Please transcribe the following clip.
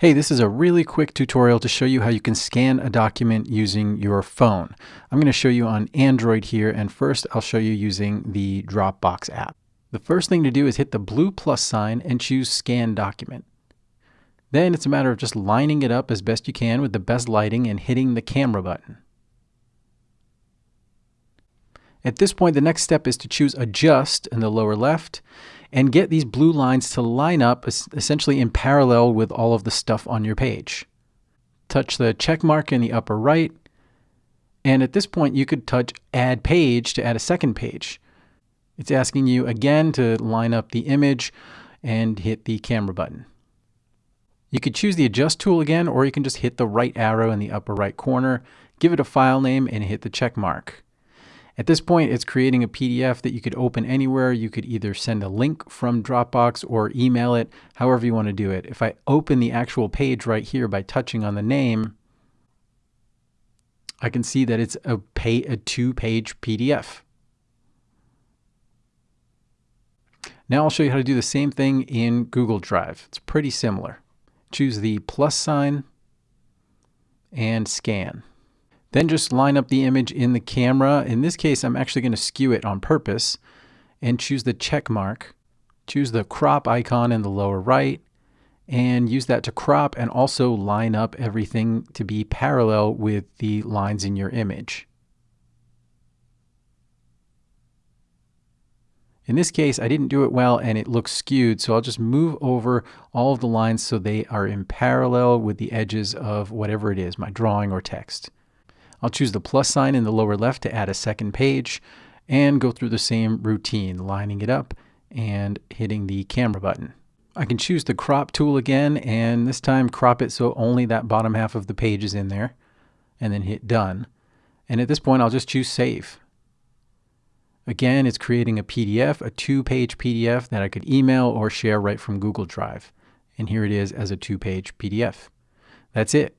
Hey, this is a really quick tutorial to show you how you can scan a document using your phone. I'm going to show you on Android here, and first I'll show you using the Dropbox app. The first thing to do is hit the blue plus sign and choose Scan Document. Then it's a matter of just lining it up as best you can with the best lighting and hitting the camera button. At this point, the next step is to choose Adjust in the lower left and get these blue lines to line up essentially in parallel with all of the stuff on your page. Touch the check mark in the upper right, and at this point you could touch Add Page to add a second page. It's asking you again to line up the image and hit the camera button. You could choose the Adjust tool again, or you can just hit the right arrow in the upper right corner, give it a file name, and hit the check mark. At this point, it's creating a PDF that you could open anywhere. You could either send a link from Dropbox or email it, however you want to do it. If I open the actual page right here by touching on the name, I can see that it's a, pay, a two-page PDF. Now I'll show you how to do the same thing in Google Drive. It's pretty similar. Choose the plus sign and scan. Then just line up the image in the camera. In this case, I'm actually going to skew it on purpose and choose the check mark. Choose the crop icon in the lower right and use that to crop and also line up everything to be parallel with the lines in your image. In this case, I didn't do it well and it looks skewed, so I'll just move over all of the lines so they are in parallel with the edges of whatever it is, my drawing or text. I'll choose the plus sign in the lower left to add a second page and go through the same routine, lining it up and hitting the camera button. I can choose the crop tool again and this time crop it so only that bottom half of the page is in there and then hit done. And at this point I'll just choose save. Again, it's creating a PDF, a two-page PDF that I could email or share right from Google Drive. And here it is as a two-page PDF. That's it.